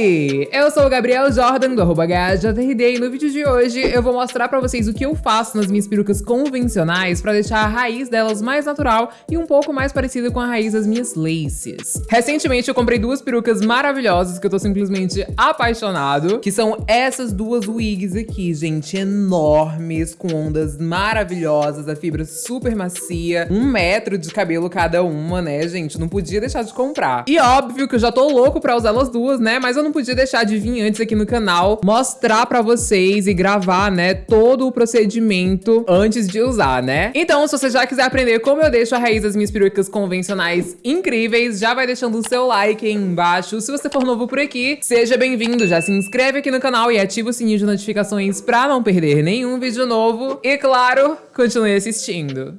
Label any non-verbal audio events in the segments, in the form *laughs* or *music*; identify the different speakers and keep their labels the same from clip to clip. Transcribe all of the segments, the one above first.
Speaker 1: Eu sou o Gabriel Jordan do arroba e no vídeo de hoje eu vou mostrar pra vocês o que eu faço nas minhas perucas convencionais pra deixar a raiz delas mais natural e um pouco mais parecida com a raiz das minhas laces. Recentemente eu comprei duas perucas maravilhosas que eu tô simplesmente apaixonado, que são essas duas wigs aqui, gente, enormes, com ondas maravilhosas, a fibra super macia, um metro de cabelo cada uma, né, gente? Não podia deixar de comprar. E óbvio que eu já tô louco pra usar elas duas, né? Mas eu não podia deixar de vir antes aqui no canal mostrar pra vocês e gravar, né, todo o procedimento antes de usar, né? Então, se você já quiser aprender como eu deixo a raiz das minhas perucas convencionais incríveis, já vai deixando o seu like aí embaixo. Se você for novo por aqui, seja bem-vindo, já se inscreve aqui no canal e ativa o sininho de notificações pra não perder nenhum vídeo novo. E claro, continue assistindo.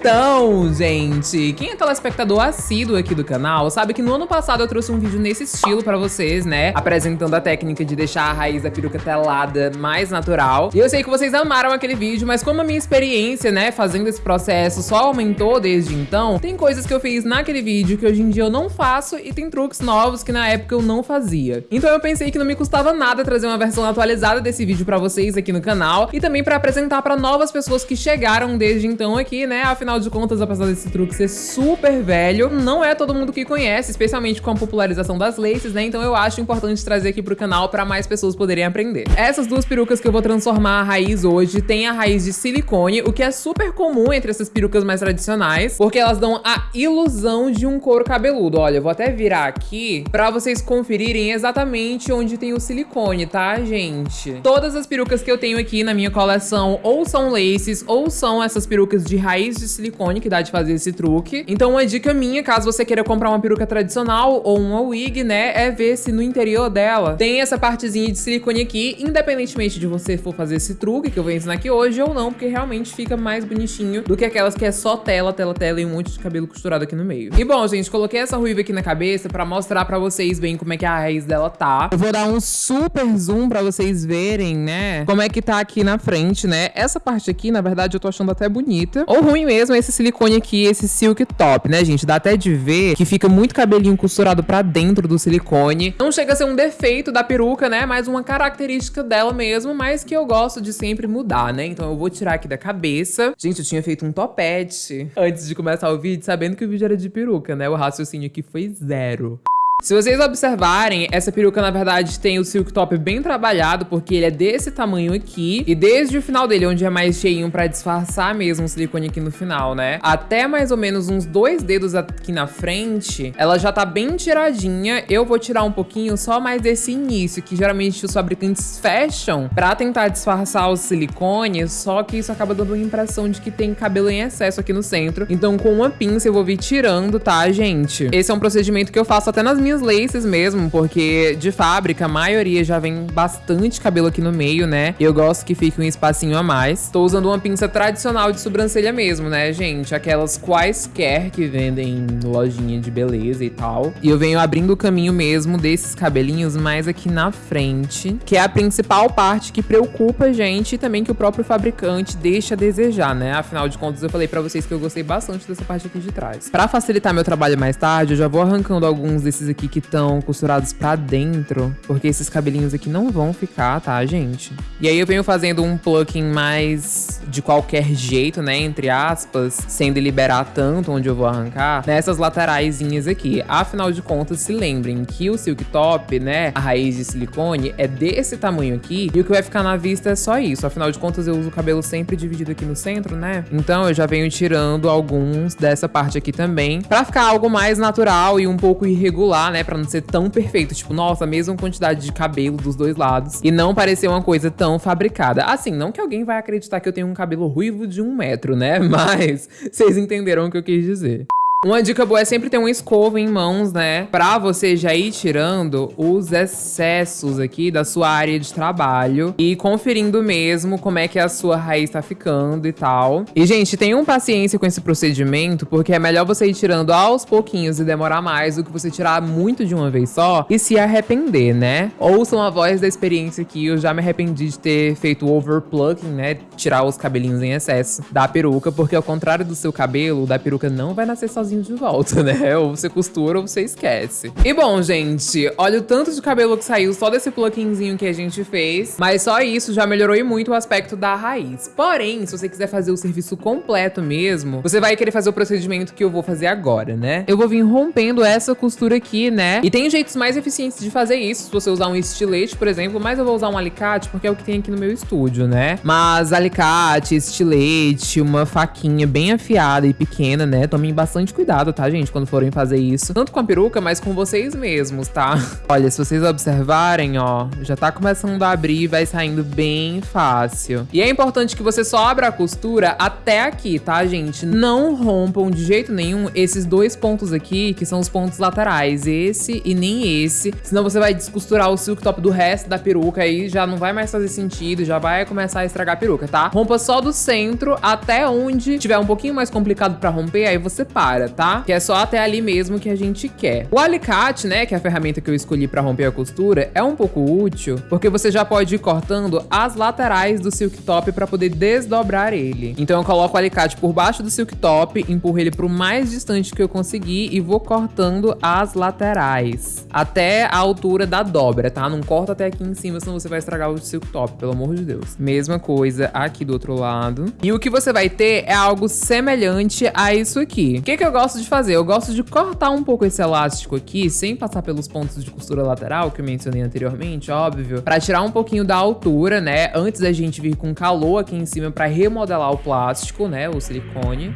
Speaker 1: Então, gente, quem é telespectador assíduo aqui do canal sabe que no ano passado eu trouxe um vídeo nesse estilo pra vocês, né? Apresentando a técnica de deixar a raiz da peruca telada mais natural. E eu sei que vocês amaram aquele vídeo, mas como a minha experiência, né, fazendo esse processo só aumentou desde então, tem coisas que eu fiz naquele vídeo que hoje em dia eu não faço e tem truques novos que na época eu não fazia. Então eu pensei que não me custava nada trazer uma versão atualizada desse vídeo pra vocês aqui no canal e também pra apresentar pra novas pessoas que chegaram desde então aqui, né? Afinal de contas, apesar desse truque ser super velho, não é todo mundo que conhece, especialmente com a popularização das laces, né? Então eu acho importante trazer aqui pro canal pra mais pessoas poderem aprender. Essas duas perucas que eu vou transformar a raiz hoje tem a raiz de silicone, o que é super comum entre essas perucas mais tradicionais, porque elas dão a ilusão de um couro cabeludo. Olha, eu vou até virar aqui pra vocês conferirem exatamente onde tem o silicone, tá, gente? Todas as perucas que eu tenho aqui na minha coleção ou são laces ou são essas perucas de raiz de silicone que dá de fazer esse truque. Então uma dica minha, caso você queira comprar uma peruca tradicional ou uma wig, né, é ver se no interior dela tem essa partezinha de silicone aqui, independentemente de você for fazer esse truque que eu vou ensinar aqui hoje ou não, porque realmente fica mais bonitinho do que aquelas que é só tela, tela, tela e um monte de cabelo costurado aqui no meio. E bom, gente, coloquei essa ruiva aqui na cabeça pra mostrar pra vocês bem como é que a raiz dela tá. Eu vou dar um super zoom pra vocês verem, né, como é que tá aqui na frente, né. Essa parte aqui, na verdade, eu tô achando até bonita. Ou ruim mesmo esse silicone aqui, esse silk top, né, gente? Dá até de ver que fica muito cabelinho costurado pra dentro do silicone. Não chega a ser um defeito da peruca, né? Mas uma característica dela mesmo, mas que eu gosto de sempre mudar, né? Então eu vou tirar aqui da cabeça. Gente, eu tinha feito um topete antes de começar o vídeo, sabendo que o vídeo era de peruca, né? O raciocínio aqui foi zero. Se vocês observarem, essa peruca, na verdade, tem o silk top bem trabalhado, porque ele é desse tamanho aqui. E desde o final dele, onde é mais cheinho pra disfarçar mesmo o silicone aqui no final, né? Até mais ou menos uns dois dedos aqui na frente, ela já tá bem tiradinha. Eu vou tirar um pouquinho só mais desse início, que geralmente os fabricantes fecham pra tentar disfarçar o silicone, só que isso acaba dando uma impressão de que tem cabelo em excesso aqui no centro. Então, com uma pinça, eu vou vir tirando, tá, gente? Esse é um procedimento que eu faço até nas minhas minhas laces mesmo, porque de fábrica a maioria já vem bastante cabelo aqui no meio, né? Eu gosto que fique um espacinho a mais. Tô usando uma pinça tradicional de sobrancelha mesmo, né, gente? Aquelas quaisquer que vendem lojinha de beleza e tal. E eu venho abrindo o caminho mesmo desses cabelinhos mais aqui na frente, que é a principal parte que preocupa a gente e também que o próprio fabricante deixa a desejar, né? Afinal de contas, eu falei pra vocês que eu gostei bastante dessa parte aqui de trás. Pra facilitar meu trabalho mais tarde, eu já vou arrancando alguns desses aqui aqui que estão costurados pra dentro, porque esses cabelinhos aqui não vão ficar, tá, gente? E aí eu venho fazendo um plucking mais de qualquer jeito, né, entre aspas, sem deliberar tanto onde eu vou arrancar, nessas lateraisinhas aqui. Afinal de contas, se lembrem que o silk top, né, a raiz de silicone é desse tamanho aqui, e o que vai ficar na vista é só isso. Afinal de contas, eu uso o cabelo sempre dividido aqui no centro, né? Então eu já venho tirando alguns dessa parte aqui também, pra ficar algo mais natural e um pouco irregular, né? Pra não ser tão perfeito. Tipo, nossa, a mesma quantidade de cabelo dos dois lados. E não parecer uma coisa tão fabricada. Assim, não que alguém vai acreditar que eu tenho um cabelo ruivo de um metro, né? *laughs* Mas vocês entenderam o que eu quis dizer. Uma dica boa é sempre ter uma escova em mãos, né? Pra você já ir tirando os excessos aqui da sua área de trabalho e conferindo mesmo como é que a sua raiz tá ficando e tal. E, gente, tenham paciência com esse procedimento, porque é melhor você ir tirando aos pouquinhos e demorar mais do que você tirar muito de uma vez só e se arrepender, né? Ouçam a voz da experiência aqui, eu já me arrependi de ter feito o overplucking, né? Tirar os cabelinhos em excesso da peruca, porque ao contrário do seu cabelo, o da peruca não vai nascer sozinho de volta, né? *laughs* Ou você costura ou você esquece. E bom, gente, olha o tanto de cabelo que saiu só desse pluckingzinho que a gente fez. Mas só isso já melhorou e muito o aspecto da raiz. Porém, se você quiser fazer o serviço completo mesmo, você vai querer fazer o procedimento que eu vou fazer agora, né? Eu vou vir rompendo essa costura aqui, né? E tem jeitos mais eficientes de fazer isso, se você usar um estilete, por exemplo, mas eu vou usar um alicate porque é o que tem aqui no meu estúdio, né? Mas alicate, estilete, uma faquinha bem afiada e pequena, né? Tomem bastante cuidado, tá, gente? Quando forem fazer isso. Tanto com a peruca, mas com vocês mesmos, tá? *laughs* Olha, se vocês observarem, ó, já tá começando a abrir e vai saindo bem fácil. E é importante que você só abra a costura até aqui, tá, gente? Não rompam de jeito nenhum esses dois pontos aqui, que são os pontos laterais. Esse e nem esse. Senão você vai descosturar o silk top do resto da peruca aí já não vai mais fazer sentido, já vai começar a estragar a peruca, tá? Rompa só do centro até onde tiver um pouquinho mais complicado pra romper, aí você para, tá? Que é só até ali mesmo que a gente quer. O alicate, né, que é a ferramenta que eu escolhi pra romper a costura, é um pouco útil, porque você já pode ir cortando as laterais do silk top pra poder desdobrar ele. Então eu coloco o alicate por baixo do silk top, empurro ele pro mais distante que eu conseguir e vou cortando as laterais. Até a altura da dobra, tá? Não corta até aqui em cima, senão você vai estragar o silk top, pelo amor de Deus. Mesma coisa aqui do outro lado. E o que você vai ter é algo semelhante a isso aqui. O que, que eu gosto de fazer? Eu gosto de cortar um pouco esse elástico aqui, sem passar pelos pontos de costura lateral, que eu mencionei anteriormente, óbvio, pra tirar um pouquinho da altura, né? Antes da gente vir com calor aqui em cima pra remodelar o plástico, né? O silicone.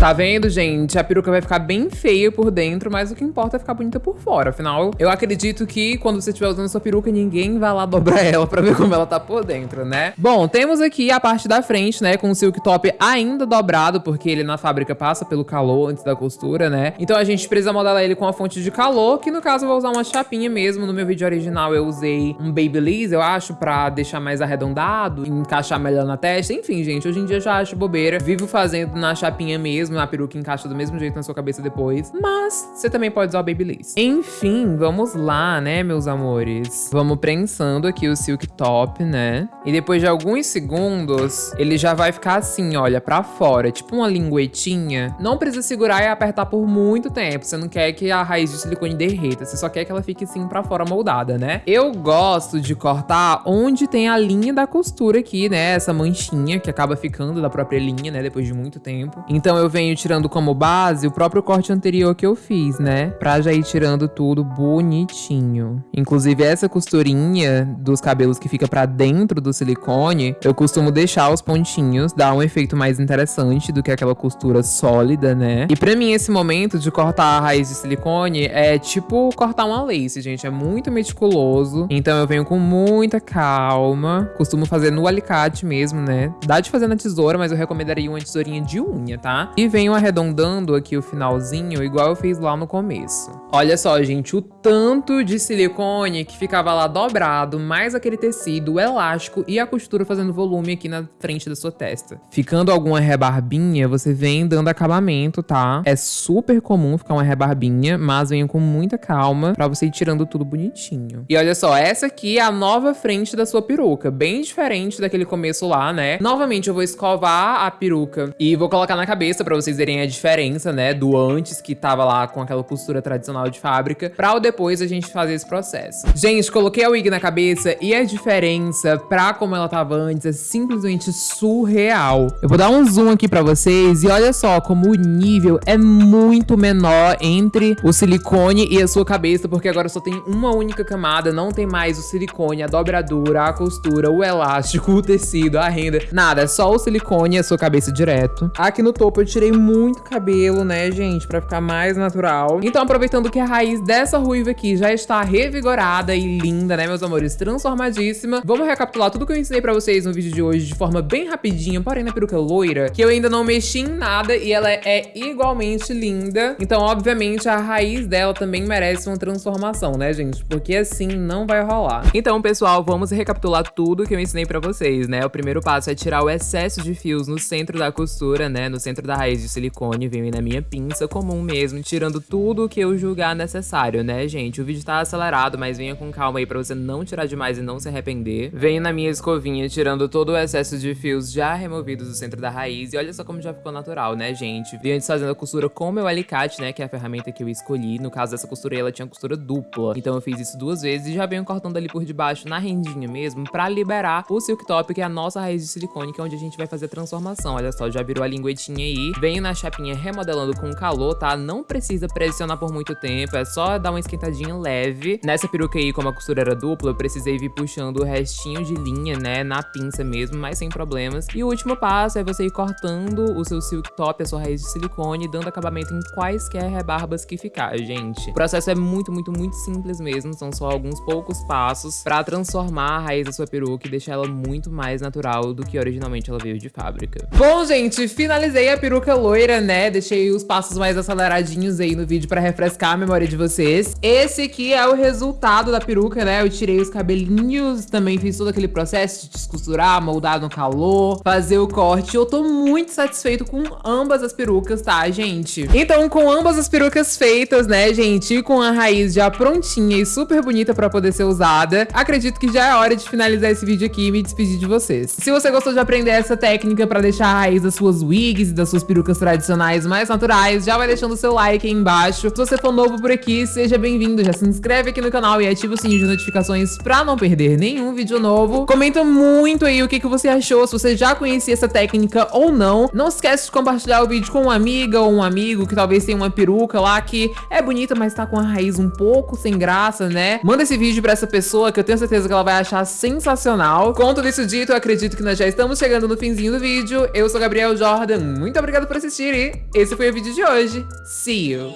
Speaker 1: Tá vendo, gente? A peruca vai ficar bem feia por dentro, mas o que importa é ficar bonita por fora. Afinal, eu acredito que quando você estiver usando sua peruca, ninguém vai lá dobrar *laughs* ela pra ver como ela tá por dentro, né? Bom, temos aqui a parte da frente, né? Com o silk top ainda dobrado, porque ele na fábrica passa pelo calor antes da costura, né? Então a gente precisa modelar ele com a fonte de calor, que no caso eu vou usar uma chapinha mesmo. No meu vídeo original eu usei um Babyliss, eu acho, pra deixar mais arredondado, encaixar melhor na testa. Enfim, gente, hoje em dia eu já acho bobeira. Vivo fazendo na chapinha mesmo mesmo, a peruca encaixa do mesmo jeito na sua cabeça depois. Mas você também pode usar o Babyliss. Enfim, vamos lá, né, meus amores? Vamos prensando aqui o silk top, né? E depois de alguns segundos, ele já vai ficar assim, olha, pra fora, tipo uma linguetinha. Não precisa segurar e apertar por muito tempo. Você não quer que a raiz de silicone derreta, você só quer que ela fique assim pra fora moldada, né? Eu gosto de cortar onde tem a linha da costura aqui, né? Essa manchinha que acaba ficando da própria linha, né? Depois de muito tempo. Então eu venho venho tirando como base o próprio corte anterior que eu fiz, né? Pra já ir tirando tudo bonitinho. Inclusive, essa costurinha dos cabelos que fica pra dentro do silicone, eu costumo deixar os pontinhos, dar um efeito mais interessante do que aquela costura sólida, né? E pra mim, esse momento de cortar a raiz de silicone é tipo cortar uma lace, gente. É muito meticuloso. Então eu venho com muita calma. Costumo fazer no alicate mesmo, né? Dá de fazer na tesoura, mas eu recomendaria uma tesourinha de unha, tá? E venho arredondando aqui o finalzinho, igual eu fiz lá no começo. Olha só, gente, o tanto de silicone que ficava lá dobrado, mais aquele tecido, o elástico e a costura fazendo volume aqui na frente da sua testa. Ficando alguma rebarbinha, você vem dando acabamento, tá? É super comum ficar uma rebarbinha, mas venho com muita calma pra você ir tirando tudo bonitinho. E olha só, essa aqui é a nova frente da sua peruca, bem diferente daquele começo lá, né? Novamente, eu vou escovar a peruca e vou colocar na cabeça pra vocês verem a diferença, né, do antes que tava lá com aquela costura tradicional de fábrica, pra o depois a gente fazer esse processo. Gente, coloquei a wig na cabeça e a diferença pra como ela tava antes é simplesmente surreal. Eu vou dar um zoom aqui pra vocês e olha só como o nível é muito menor entre o silicone e a sua cabeça, porque agora só tem uma única camada, não tem mais o silicone, a dobradura, a costura, o elástico, o tecido, a renda, nada, é só o silicone e a sua cabeça direto. Aqui no topo eu tirei muito cabelo, né, gente, pra ficar mais natural. Então, aproveitando que a raiz dessa ruiva aqui já está revigorada e linda, né, meus amores, transformadíssima, vamos recapitular tudo que eu ensinei pra vocês no vídeo de hoje de forma bem rapidinha, porém na peruca loira, que eu ainda não mexi em nada e ela é igualmente linda. Então, obviamente, a raiz dela também merece uma transformação, né, gente? Porque assim não vai rolar. Então, pessoal, vamos recapitular tudo que eu ensinei pra vocês, né? O primeiro passo é tirar o excesso de fios no centro da costura, né? No centro da raiz de silicone, venho na minha pinça comum mesmo, tirando tudo que eu julgar necessário, né, gente? O vídeo tá acelerado, mas venha com calma aí pra você não tirar demais e não se arrepender. Venho na minha escovinha, tirando todo o excesso de fios já removidos do centro da raiz. E olha só como já ficou natural, né, gente? Venho desfazendo a costura com meu alicate, né, que é a ferramenta que eu escolhi. No caso dessa costura, ela tinha costura dupla. Então eu fiz isso duas vezes e já venho cortando ali por debaixo, na rendinha mesmo, pra liberar o silk top, que é a nossa raiz de silicone, que é onde a gente vai fazer a transformação. Olha só, já virou a linguetinha aí. Venho na chapinha remodelando com calor, tá? Não precisa pressionar por muito tempo, é só dar uma esquentadinha leve. Nessa peruca aí, como a costura era dupla, eu precisei vir puxando o restinho de linha, né, na pinça mesmo, mas sem problemas. E o último passo é você ir cortando o seu silk top, a sua raiz de silicone, dando acabamento em quaisquer rebarbas que ficar, gente. O processo é muito, muito, muito simples mesmo, são só alguns poucos passos pra transformar a raiz da sua peruca e deixar ela muito mais natural do que originalmente ela veio de fábrica. Bom, gente, finalizei a peruca loira, né? Deixei os passos mais aceleradinhos aí no vídeo pra refrescar a memória de vocês. Esse aqui é o resultado da peruca, né? Eu tirei os cabelinhos, também fiz todo aquele processo de descosturar, moldar no calor, fazer o corte. Eu tô muito satisfeito com ambas as perucas, tá, gente? Então, com ambas as perucas feitas, né, gente, e com a raiz já prontinha e super bonita pra poder ser usada, acredito que já é hora de finalizar esse vídeo aqui e me despedir de vocês. Se você gostou de aprender essa técnica pra deixar a raiz das suas wigs e das suas perucas tradicionais mais naturais, já vai deixando seu like aí embaixo. Se você for novo por aqui, seja bem-vindo, já se inscreve aqui no canal e ativa o sininho de notificações pra não perder nenhum vídeo novo. Comenta muito aí o que, que você achou, se você já conhecia essa técnica ou não. Não esquece de compartilhar o vídeo com uma amiga ou um amigo que talvez tenha uma peruca lá que é bonita, mas tá com a raiz um pouco sem graça, né? Manda esse vídeo pra essa pessoa que eu tenho certeza que ela vai achar sensacional. Com tudo isso dito, eu acredito que nós já estamos chegando no finzinho do vídeo. Eu sou Gabriel Jordan, muito obrigado por assistir e esse foi o vídeo de hoje. See you!